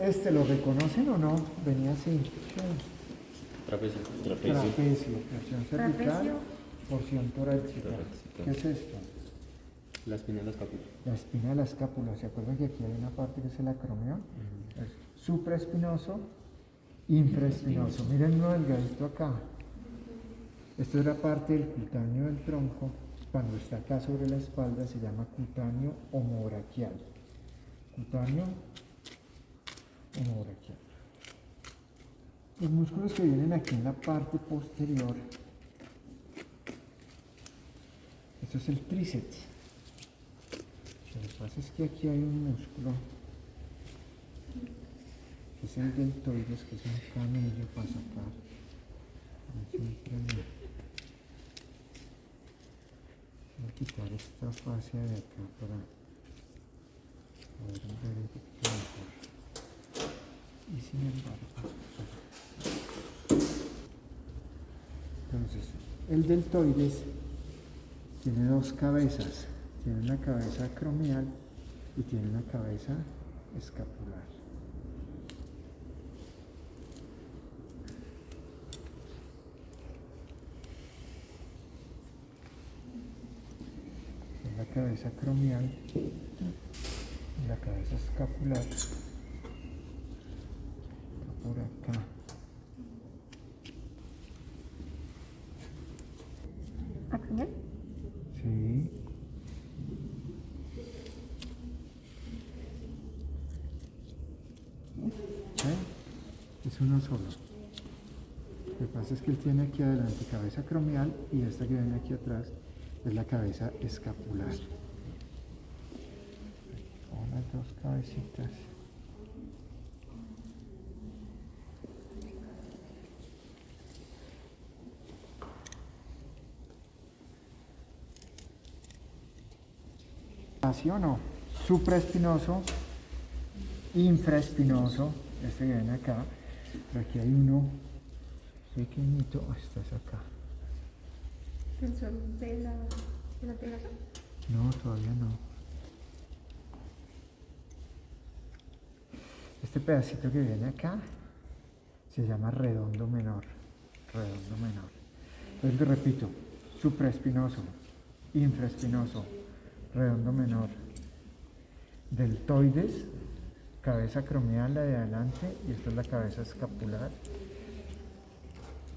¿Este lo reconocen o no? Venía así. Trapecio. Trapecio, porción cervical, Trapecio. porción torácica. ¿Qué es esto? La espina de la escápula. La espina de la escápula. ¿Se acuerdan que aquí hay una parte que es el acromión? Es supraespinoso, infraespinoso. Miren uno delgadito acá. Esto era parte del cutáneo del tronco. Cuando está acá sobre la espalda se llama cutáneo homobraquial. Cutáneo Los músculos que vienen aquí en la parte posterior. Esto es el tríceps. Lo que pasa es que aquí hay un músculo que es el deltoides, que es un canillo para sacar. Voy a quitar esta fascia de acá para entonces, el deltoides tiene dos cabezas. Tiene una cabeza acromial y tiene una cabeza escapular. Es la cabeza acromial y la cabeza escapular. Está por acá. ¿Acromial? Sí. ¿Ve? Es uno solo. Lo que pasa es que él tiene aquí adelante cabeza acromial y esta que viene aquí atrás es la cabeza escapular. Las dos cabecitas. ¿Así o no? Supraespinoso, infraespinoso, este que viene acá, pero aquí hay uno pequeñito, ah, este es acá. ¿Tensor de la, de la? No, todavía no. Este pedacito que viene acá se llama redondo menor. Redondo menor. Entonces repito, supraespinoso, infraespinoso, redondo menor, deltoides, cabeza acromial la de adelante y esta es la cabeza escapular